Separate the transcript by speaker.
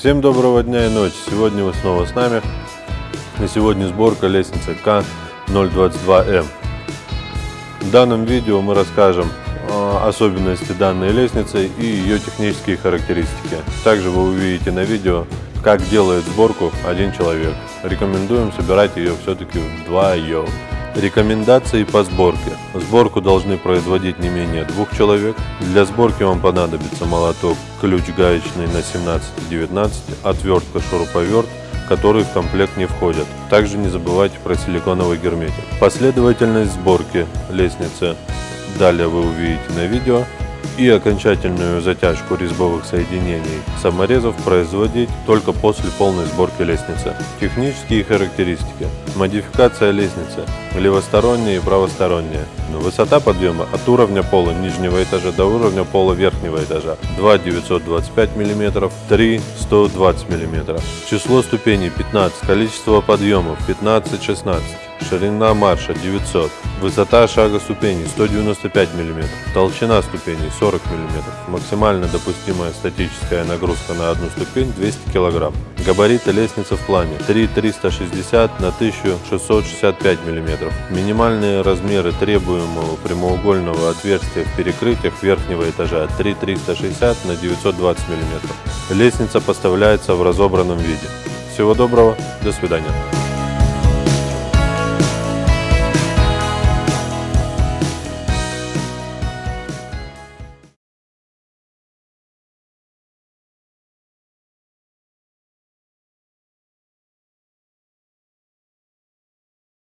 Speaker 1: Всем доброго дня и ночи. Сегодня вы снова с нами. И сегодня сборка лестницы К022М. В данном видео мы расскажем о особенности данной лестницы и ее технические характеристики. Также вы увидите на видео, как делает сборку один человек. Рекомендуем собирать ее все-таки вдвоем. Рекомендации по сборке. Сборку должны производить не менее двух человек. Для сборки вам понадобится молоток, ключ гаечный на 17-19, отвертка, шуруповерт, которые в комплект не входят. Также не забывайте про силиконовый герметик. Последовательность сборки лестницы далее вы увидите на видео и окончательную затяжку резьбовых соединений саморезов производить только после полной сборки лестницы. Технические характеристики. Модификация лестницы. Левосторонняя и правосторонняя. Высота подъема от уровня пола нижнего этажа до уровня пола верхнего этажа 2 925 мм, 3 120 мм. Число ступеней 15, количество подъемов 15-16. Ширина марша 900. Высота шага ступеней 195 мм. Толщина ступеней 40 мм. Максимально допустимая статическая нагрузка на одну ступень 200 кг. Габариты лестницы в плане 3,360 на 1665 мм. Минимальные размеры требуемого прямоугольного отверстия в перекрытиях верхнего этажа 3,360 на 920 мм. Лестница поставляется в разобранном виде. Всего доброго, до свидания.